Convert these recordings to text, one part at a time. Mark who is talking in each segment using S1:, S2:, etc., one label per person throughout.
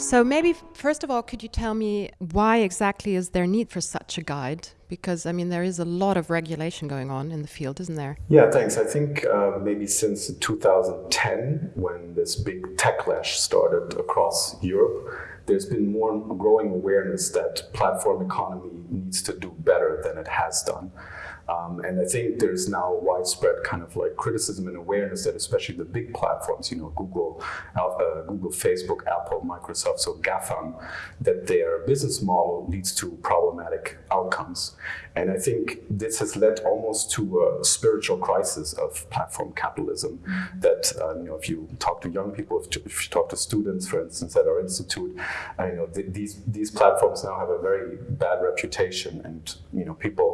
S1: So maybe first of all, could you tell me why exactly is there need for such a guide? Because I mean, there is a lot of regulation going on in the field, isn't there?
S2: Yeah, thanks. I think uh, maybe since 2010, when this big techlash started across Europe, there's been more growing awareness that platform economy needs to do better than it has done. Um, and I think there's now widespread kind of like criticism and awareness that especially the big platforms, you know, Google, uh, Google, Facebook, Apple, Microsoft, so GAFAM, that their business model leads to problematic outcomes. And I think this has led almost to a spiritual crisis of platform capitalism. Mm -hmm. That uh, you know, if you talk to young people, if, if, you talk to students, for instance, at our institute, uh, you know, th these these platforms now have a very bad reputation, and you know, people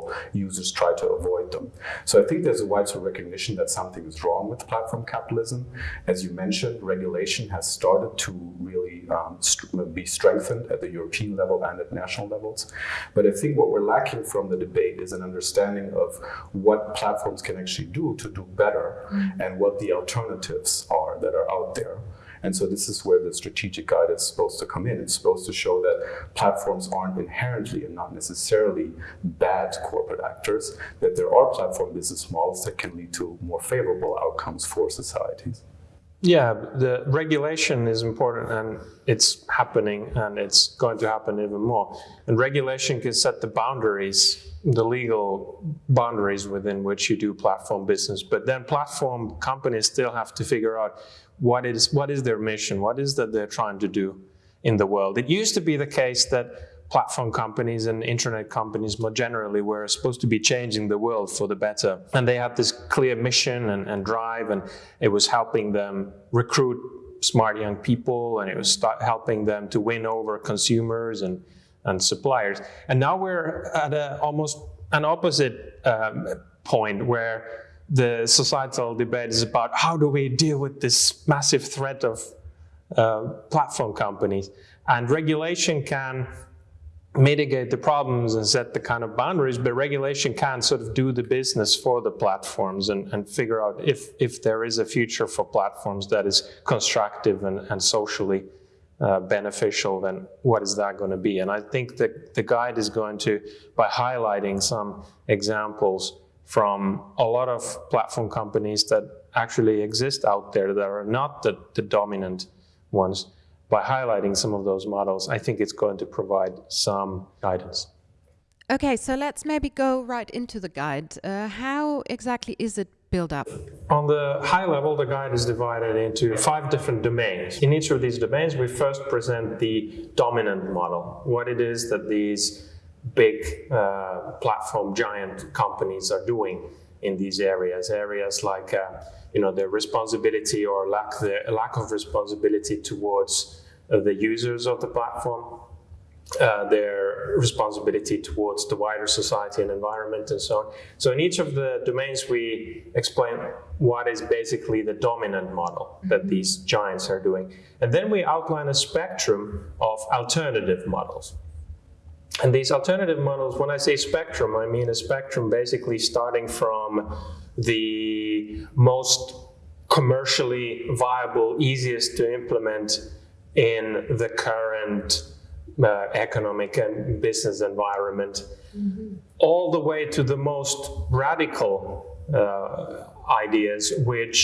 S2: users try to avoid them. So I think there's a widespread recognition that something is wrong with platform capitalism. As you mentioned, regulation has started to really um, st be strengthened at the European level and at national levels. But I think what we're lacking from the debate is an understanding of what platforms can actually do to do better mm -hmm. and what the alternatives are that are out there. And so this is where the strategic guide is supposed to come in. It's supposed to show that platforms aren't inherently and not necessarily bad corporate actors, that there are platform business models that can lead to more favorable outcomes for societies.
S3: Yeah, the regulation is important and it's happening and it's going to happen even more. And regulation can set the boundaries, the legal boundaries within which you do platform business. But then platform companies still have to figure out what is, what is their mission, what is that they're trying to do in the world. It used to be the case that platform companies and internet companies more generally were supposed to be changing the world for the better. And they had this clear mission and, and drive and it was helping them recruit smart young people and it was helping them to win over consumers and, and suppliers. And now we're at a, almost an opposite um, point where the societal debate is about how do we deal with this massive threat of uh, platform companies. And regulation can mitigate the problems and set the kind of boundaries, but regulation can sort of do the business for the platforms and, and figure out if, if there is a future for platforms that is constructive and, and socially uh, beneficial, then what is that going to be? And I think that the guide is going to, by highlighting some examples from a lot of platform companies that actually exist out there that are not the, the dominant ones, by highlighting some of those models, I think it's going to provide some guidance.
S1: Okay, so let's maybe go right into the guide. Uh, how exactly is it built up?
S3: On the high level, the guide is divided into five different domains. In each of these domains, we first present the dominant model, what it is that these big uh, platform giant companies are doing in these areas. Areas like uh, you know the responsibility or lack the lack of responsibility towards uh, the users of the platform, uh, their responsibility towards the wider society and environment and so on. So in each of the domains we explain what is basically the dominant model that mm-hmm. these giants are doing. And then we outline a spectrum of alternative models. And these alternative models, when I say spectrum, I mean a spectrum basically starting from the most commercially viable, easiest to implement in the current uh, economic and business environment, mm -hmm. all the way to the most radical uh, ideas, which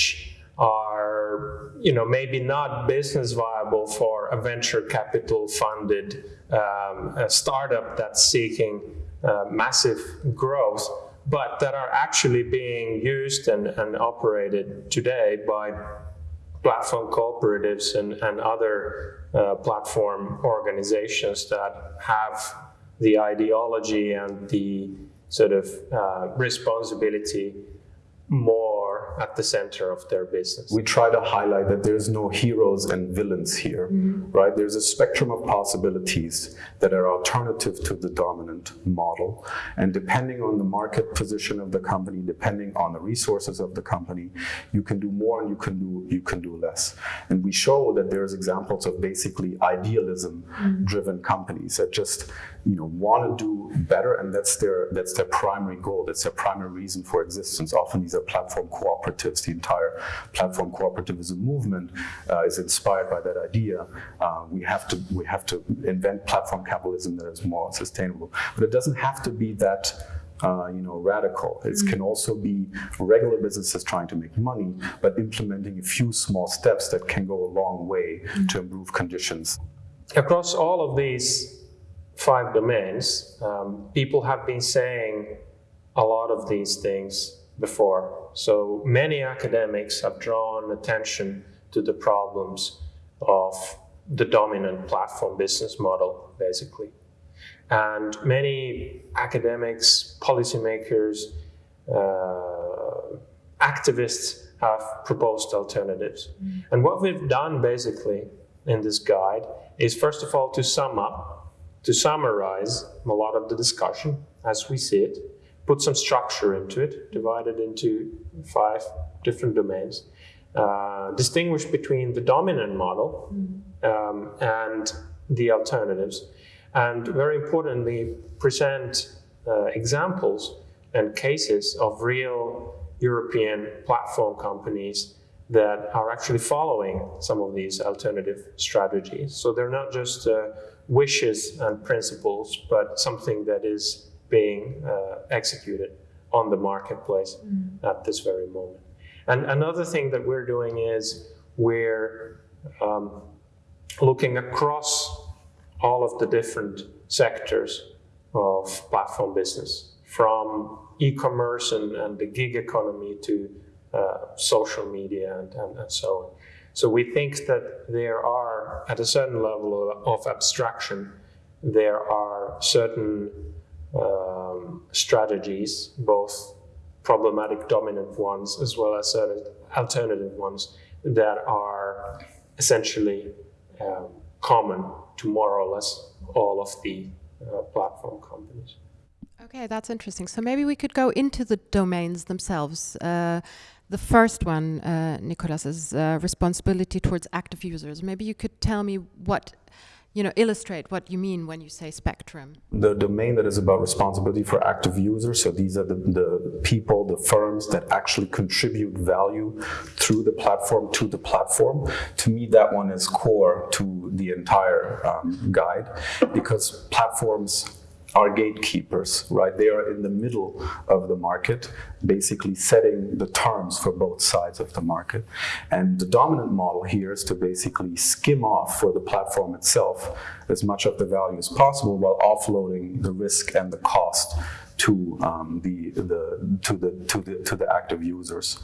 S3: are, you know, maybe not business viable for a venture capital funded um, startup that's seeking uh, massive growth, but that are actually being used and, and operated today by platform cooperatives and, and other uh, platform organizations that have the ideology and the sort of uh, responsibility more at the center of their business.
S2: We try to highlight that there's no heroes and villains here, mm -hmm. right? There's a spectrum of possibilities that are alternative to the dominant model. And depending on the market position of the company, depending on the resources of the company, you can do more and you can do, you can do less. And we show that there's examples of basically idealism-driven mm -hmm. companies that just you know want to do better, and that's their that's their primary goal. That's their primary reason for existence. Often these are platform cooperatives. The entire platform cooperativism movement uh, is inspired by that idea. Uh, we have to we have to invent platform capitalism that is more sustainable, but it doesn't have to be that. Uh, you know, radical. It mm-hmm. can also be regular businesses trying to make money, but implementing a few small steps that can go a long way mm-hmm. to improve conditions.
S3: Across all of these five domains, um, people have been saying a lot of these things before. So many academics have drawn attention to the problems of the dominant platform business model, basically. And many academics, policymakers, uh, activists have proposed alternatives. Mm. And what we've done basically in this guide is first of all to sum up to summarize a lot of the discussion as we see it, put some structure into it, divide it into five different domains, uh, distinguish between the dominant model um, and the alternatives, and very importantly, present uh, examples and cases of real European platform companies that are actually following some of these alternative strategies. So they're not just uh, wishes and principles, but something that is being uh, executed on the marketplace mm. at this very moment. And another thing that we're doing is we're um, looking across all of the different sectors of platform business, from e-commerce and, and, the gig economy to uh, social media and, and, and so on. So we think that there are, at a certain level of abstraction, there are certain um, strategies, both problematic dominant ones as well as certain alternative ones that are essentially um, common to more or less all of the uh, platform companies.
S1: Okay, that's interesting. So maybe we could go into the domains themselves. Uh, the first one, uh, Nicolas, is uh, responsibility towards active users. Maybe you could tell me what, you know, illustrate what you mean when you say spectrum.
S2: The domain that is about responsibility for active users, so these are the, the people, the firms that actually contribute value through the platform to the platform. To me, that one is core to the entire um, guide because platforms are gatekeepers, right? They are in the middle of the market, basically setting the terms for both sides of the market. And the dominant model here is to basically skim off for the platform itself as much of the value as possible while offloading the risk and the cost to um, the, the to the to the to the active users,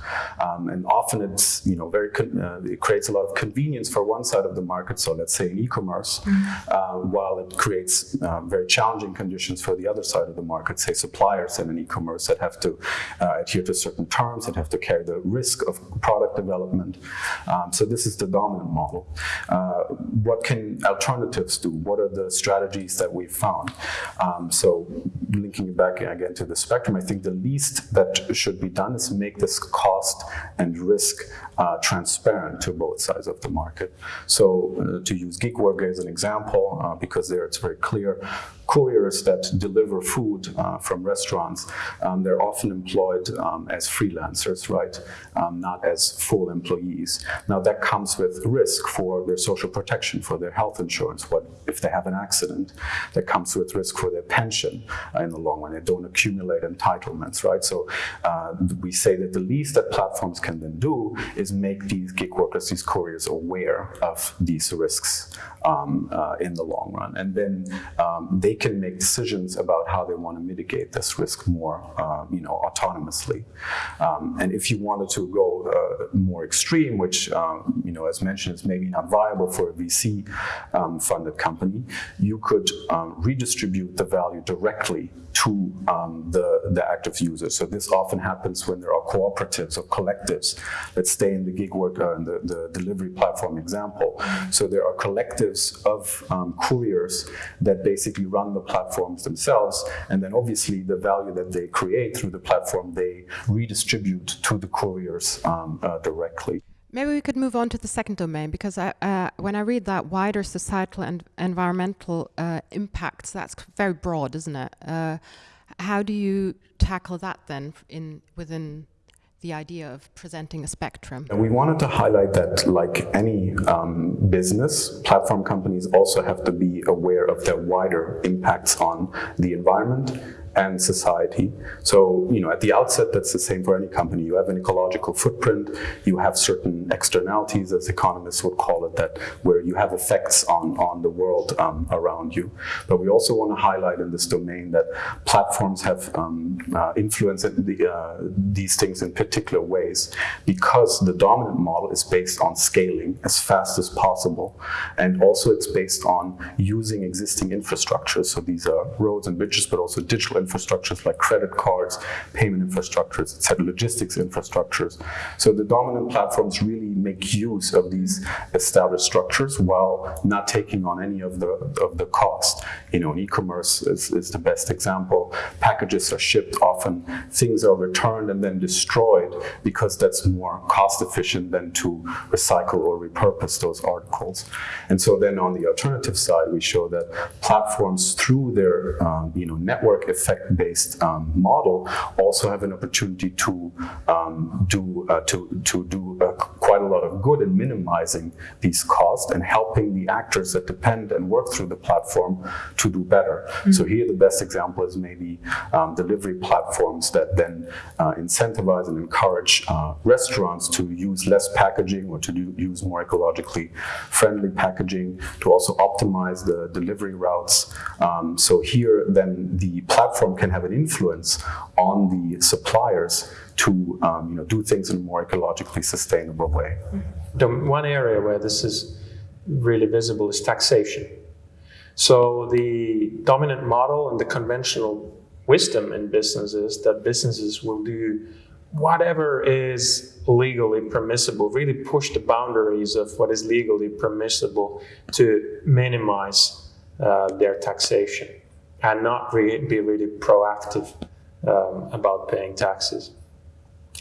S2: um, and often it's you know very uh, it creates a lot of convenience for one side of the market. So let's say in e-commerce, mm uh, while it creates um, very challenging conditions for the other side of the market, say suppliers in an e-commerce that have to uh, adhere to certain terms, that have to carry the risk of product development. Um, so this is the dominant model. Uh, what can alternatives do? What are the strategies that we've found? Um, so linking it back again to the spectrum, I think the least that should be done is make this cost and risk uh, transparent to both sides of the market. So uh, to use Worker as an example, uh, because there it's very clear, couriers that deliver food uh, from restaurants, um, they're often employed um, as freelancers, right? Um, not as full employees. Now that comes with risk for their social protection, for their health insurance. What if they have an accident? That comes with risk for their pension uh, in the long run. They don't accumulate entitlements, right? So uh, we say that the least that platforms can then do is make these gig workers, these couriers aware of these risks um, uh, in the long run. And then um, they can make decisions about how they want to mitigate this risk more, uh, you know, autonomously. Um, and if you wanted to go uh, more extreme, which, um, you know, as mentioned, is maybe not viable for a VC-funded um, company, you could redistribute the value directly to um, the, the active users. So this often happens when there are cooperatives or collectives. Let's stay in the gig work, uh, the, the delivery platform example. So there are collectives of um, couriers that basically run the platforms themselves. And then obviously the value that they create through the platform, they redistribute to the couriers um, uh, directly.
S1: Maybe we could move on to the second domain because I, uh, when I read that wider societal and environmental uh, impacts, that's very broad, isn't it? Uh, how do you tackle that then in within the idea of presenting a spectrum.
S2: We wanted to highlight that, like any um, business, platform companies also have to be aware of their wider impacts on the environment and society. So, you know, at the outset, that's the same for any company. You have an ecological footprint, you have certain externalities, as economists would call it, that where you have effects on, on the world um, around you. But we also want to highlight in this domain that platforms have um, uh, influenced the, uh, these things in particular ways because the dominant model is based on scaling as fast as possible. And also it's based on using existing infrastructure. So these are roads and bridges, but also digital infrastructures like credit cards, payment infrastructures, etc., logistics infrastructures. So the dominant platforms really make use of these established structures while not taking on any of the of the cost. You know, e-commerce is, is the best example. Packages are shipped often, things are returned and then destroyed because that's more cost efficient than to recycle or repurpose those articles. And so then on the alternative side, we show that platforms through their um, you know network effect effect-based um, model also have an opportunity to um, do uh, to to do uh, quite a lot of good in minimizing these costs and helping the actors that depend and work through the platform to do better. Mm -hmm. So here the best example is maybe um, delivery platforms that then uh, incentivize and encourage uh, restaurants to use less packaging or to do, use more ecologically friendly packaging, to also optimize the delivery routes. Um, so here then the platform platform can have an influence on the suppliers to um, you know, do things in a more ecologically sustainable way.
S3: The one area where this is really visible is taxation. So the dominant model and the conventional wisdom in business is that businesses will do whatever is legally permissible, really push the boundaries of what is legally permissible to minimize uh, their taxation and not re be really proactive um, about paying taxes.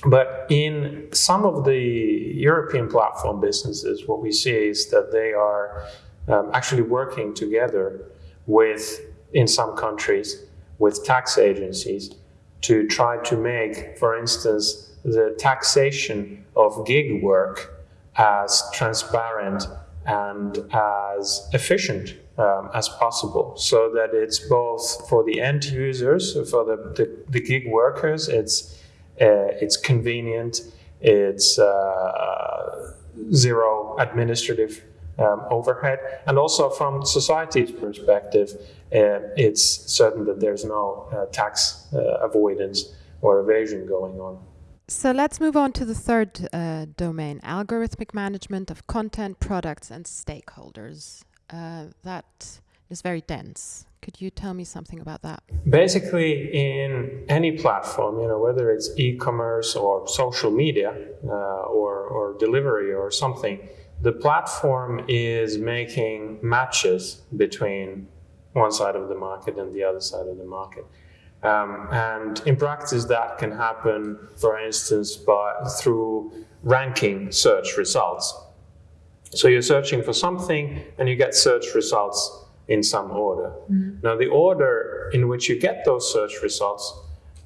S3: But in some of the European platform businesses, what we see is that they are um, actually working together with, in some countries, with tax agencies to try to make, for instance, the taxation of gig work as transparent and as efficient um, as possible. So that it's both for the end users, for the, the, the gig workers, it's, it's convenient, it's uh, zero administrative um, overhead, and also from society's perspective, uh, it's certain that there's no uh, tax uh, avoidance or evasion going on.
S1: So let's move on to the third uh, domain, algorithmic management of content, products, and stakeholders. Uh, that is very dense. Could you tell me something about that?
S3: Basically, in any platform, you know, whether it's e-commerce or social media uh, or, or delivery or something, the platform is making matches between one side of the market and the other side of the market. Um, and in practice, that can happen, for instance, by through ranking search results. So you're searching for something and you get search results in some order. Mm -hmm. Now the order in which you get those search results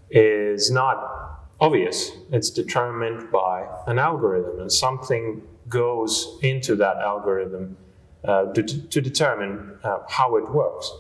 S3: is not obvious. It's determined by an algorithm and something goes into that algorithm uh, to, to, determine uh, how it works.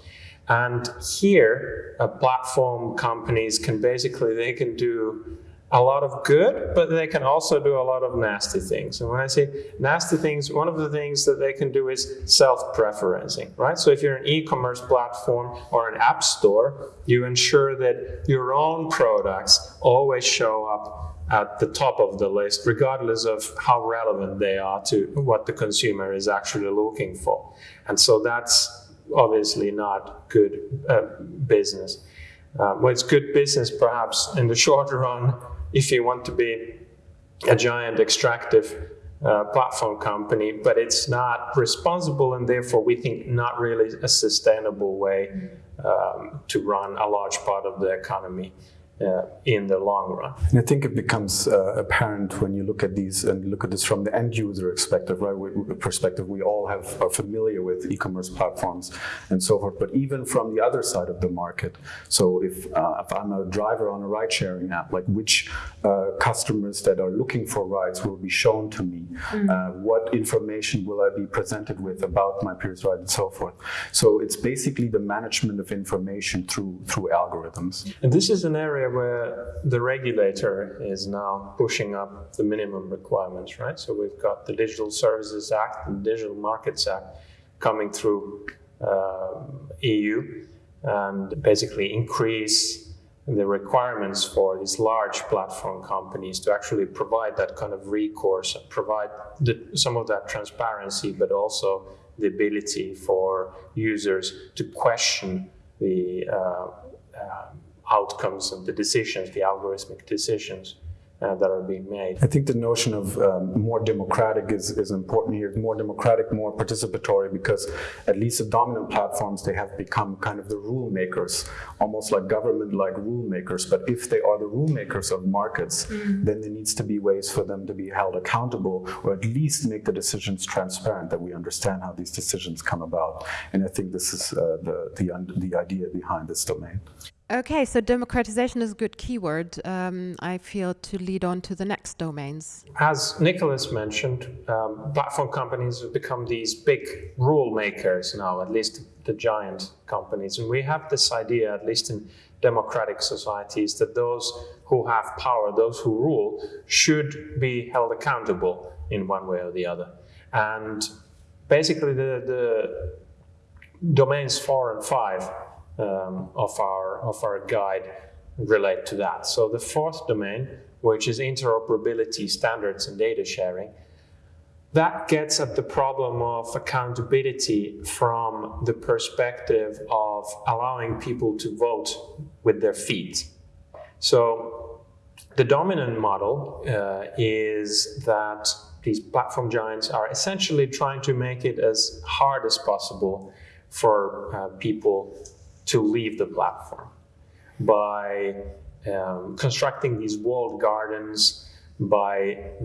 S3: And here, uh, platform companies can basically, they can do a lot of good, but they can also do a lot of nasty things. And when I say nasty things, one of the things that they can do is self-preferencing, right? So if you're an e-commerce platform or an app store, you ensure that your own products always show up at the top of the list, regardless of how relevant they are to what the consumer is actually looking for. And so that's obviously not good uh, business. Uh, well, it's good business perhaps in the short run if you want to be a giant extractive uh, platform company, but it's not responsible and therefore we think not really a sustainable way um, to run a large part of the economy uh, in the long run.
S2: And I think it becomes uh, apparent when you look at these and look at this from the end user perspective, right? We, perspective, we all have are familiar with e-commerce platforms and so forth. But even from the other side of the market, so if uh, if I'm a driver on a ride-sharing app, like which uh, customers that are looking for rides will be shown to me, mm. what information will I be presented with about my peers ride and so forth. So it's basically the management of information through through algorithms.
S3: And this is an area where the regulator is now pushing up the minimum requirements, right? So we've got the Digital Services Act and Digital Markets Act coming through uh, EU and basically increase the requirements for these large platform companies to actually provide that kind of recourse, provide the, some of that transparency, but also the ability for users to question the uh, uh, outcomes of the decisions, the algorithmic decisions uh, that are being made.
S2: I think the notion of um, more democratic is, is important here. More democratic, more participatory, because at least the dominant platforms, they have become kind of the rule makers, almost like government-like rule makers. But if they are the rule makers of markets, mm. then there needs to be ways for them to be held accountable, or at least make the decisions transparent, that we understand how these decisions come about. And I think this is uh, the, the, the idea behind this domain.
S1: Okay, so democratization is a good keyword, um, I feel, to lead on to the next domains.
S3: As Nicholas mentioned, um, platform companies have become these big rule makers now, at least the giant companies. And we have this idea, at least in democratic societies, that those who have power, those who rule, should be held accountable in one way or the other. And basically, the, the domains four and five um, of, our, of our guide relate to that. So the fourth domain, which is interoperability standards and data sharing, that gets at the problem of accountability from the perspective of allowing people to vote with their feet. So the dominant model uh, is that these platform giants are essentially trying to make it as hard as possible for uh, people to leave the platform by um, constructing these walled gardens, by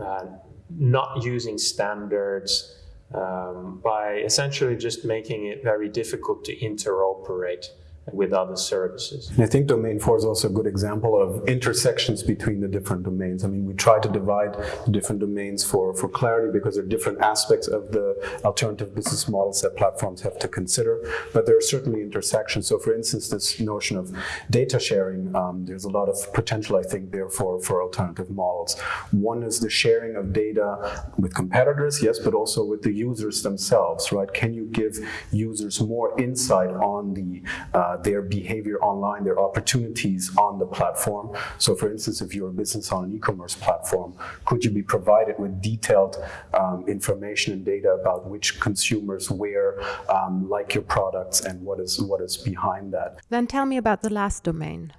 S3: uh, not using standards, um, by essentially just making it very difficult to interoperate with other services.
S2: I think domain four is also a good example of intersections between the different domains. I mean, we try to divide the different domains for, for clarity because there are different aspects of the alternative business models that platforms have to consider, but there are certainly intersections. So for instance, this notion of data sharing, um, there's a lot of potential, I think, there for, for alternative models. One is the sharing of data with competitors, yes, but also with the users themselves, right? Can you give users more insight on the uh, their behavior online, their opportunities on the platform. So for instance, if you're a business on an e-commerce platform, could you be provided with detailed um, information and data about which consumers where um, like your products and what is, what is behind that?
S1: Then tell me about the last domain.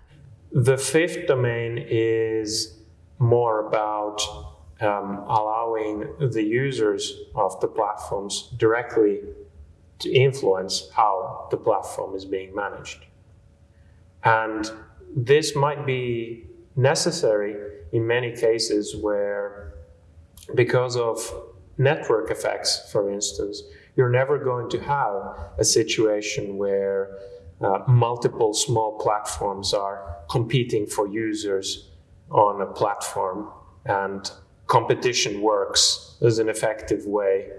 S3: The fifth domain is more about um, allowing the users of the platforms directly to influence how the platform is being managed. And this might be necessary in many cases where, because of network effects, for instance, you're never going to have a situation where uh, multiple small platforms are competing for users on a platform and competition works as an effective way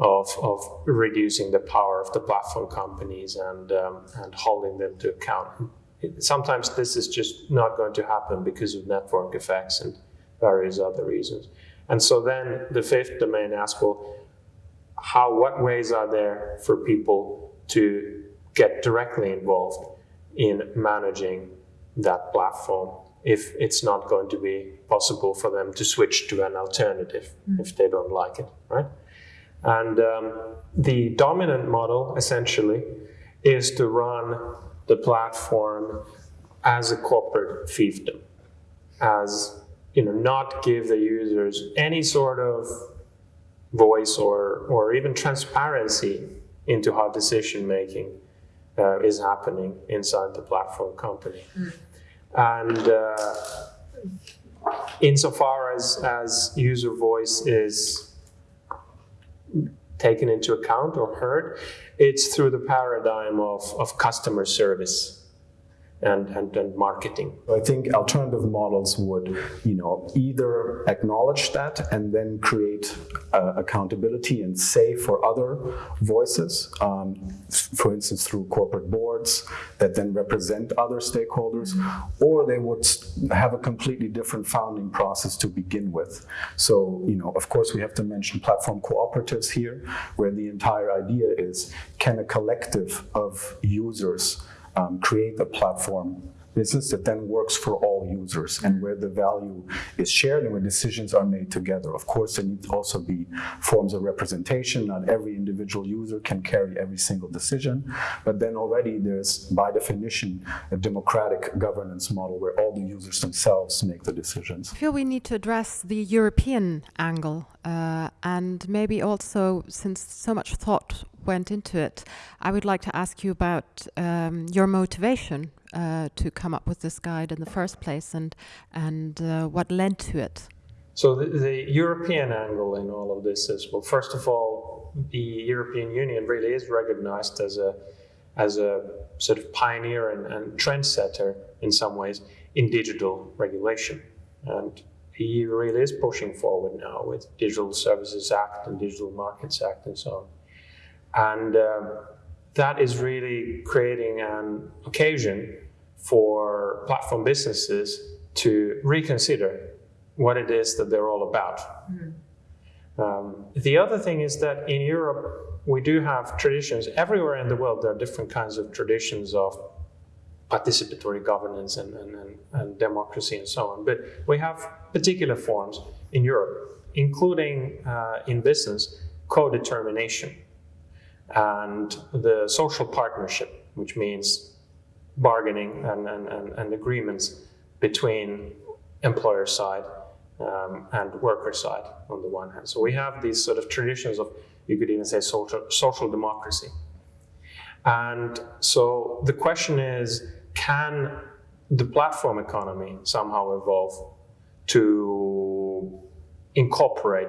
S3: of, of reducing the power of the platform companies and, um, and holding them to account. Sometimes this is just not going to happen because of network effects and various other reasons. And so then the fifth domain asks, well, how, what ways are there for people to get directly involved in managing that platform if it's not going to be possible for them to switch to an alternative mm. if they don't like it, right? And um, the dominant model, essentially, is to run the platform as a corporate fiefdom, as you know, not give the users any sort of voice or, or even transparency into how decision making uh, is happening inside the platform company. Mm. And uh, insofar as, as user voice is taken into account or heard, it's through the paradigm of, of customer service and, and, and marketing.
S2: I think alternative models would, you know, either acknowledge that and then create uh, accountability and say for other voices, um, for instance, through corporate boards that then represent other stakeholders, or they would have a completely different founding process to begin with. So, you know, of course, we have to mention platform cooperatives here, where the entire idea is can a collective of users um, create a platform business that then works for all users and where the value is shared and where decisions are made together. Of course, there need to also be forms of representation. Not every individual user can carry every single decision, but then already there's, by definition, a democratic governance model where all the users themselves make the decisions.
S1: I feel we need to address the European angle uh, and maybe also, since so much thought went into it, I would like to ask you about um, your motivation uh, to come up with this guide in the first place and, and uh, what led to it.
S3: So the, the, European angle in all of this is, well, first of all, the European Union really is recognized as a, as a sort of pioneer and, and trendsetter in some ways in digital regulation. And the EU really is pushing forward now with Digital Services Act and Digital Markets Act and so on. And um, that is really creating an occasion for platform businesses to reconsider what it is that they're all about. Mm. Um, the other thing is that in Europe, we do have traditions. Everywhere in the world, there are different kinds of traditions of participatory governance and, and, and, and democracy and so on. But we have particular forms in Europe, including uh, in business, co-determination and the social partnership, which means bargaining and, and, and, and agreements between employer side um, and worker side on the one hand. So we have these sort of traditions of, you could even say social, social democracy. And so the question is, can the platform economy somehow evolve to incorporate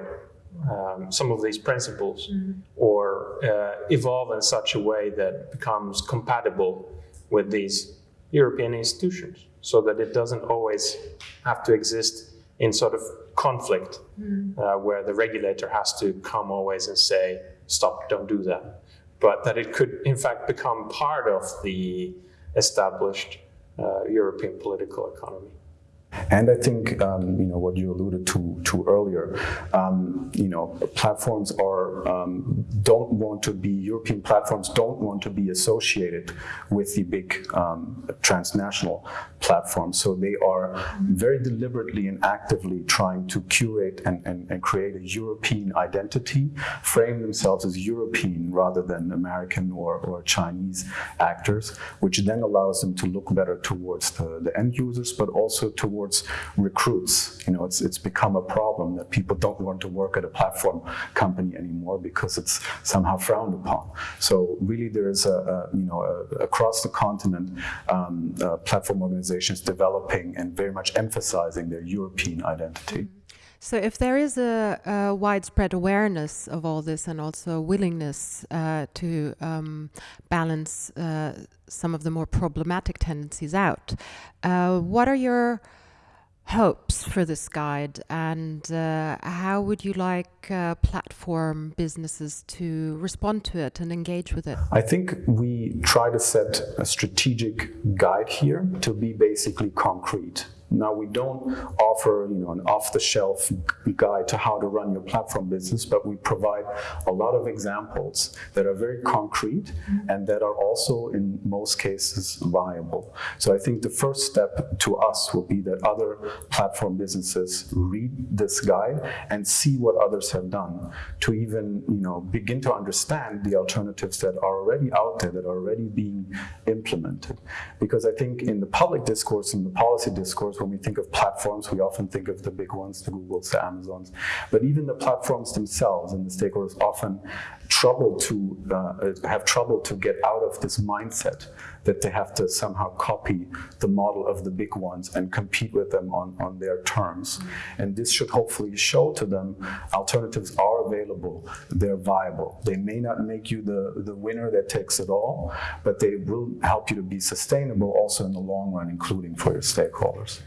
S3: um, some of these principles mm -hmm. or uh, evolve in such a way that becomes compatible with these European institutions so that it doesn't always have to exist in sort of conflict mm. uh, where the regulator has to come always and say, stop, don't do that. But that it could, in fact, become part of the established uh, European political economy.
S2: And I think um, you know what you alluded to to earlier. Um, you know, platforms are um, don't want to be European platforms don't want to be associated with the big um, transnational platforms. So they are very deliberately and actively trying to curate and, and, and create a European identity, frame themselves as European rather than American or, or Chinese actors, which then allows them to look better towards the, the end users, but also towards towards recruits. You know, it's, it's become a problem that people don't want to work at a platform company anymore because it's somehow frowned upon. So really there's a, a you know, a, across the continent, um, uh, platform organizations developing and very much emphasizing their European identity.
S1: So, if there is a, a, widespread awareness of all this and also a willingness uh, to um, balance uh, some of the more problematic tendencies out, uh, what are your hopes for this guide and uh, how would you like uh, platform businesses to respond to it and engage with it?
S2: I think we try to set a strategic guide here to be basically concrete. Now we don't offer you know an off-the-shelf guide to how to run your platform business, but we provide a lot of examples that are very concrete and that are also in most cases viable. So I think the first step to us will be that other platform businesses read this guide and see what others have done to even you know begin to understand the alternatives that are already out there that are already being implemented. Because I think in the public discourse and the policy discourse when we think of platforms, we often think of the big ones, the Googles, the Amazons. But even the platforms themselves and the stakeholders often trouble to uh, have trouble to get out of this mindset that they have to somehow copy the model of the big ones and compete with them on, on their terms. And this should hopefully show to them alternatives are available, they're viable. They may not make you the, the winner that takes it all, but they will help you to be sustainable also in the long run, including for your stakeholders.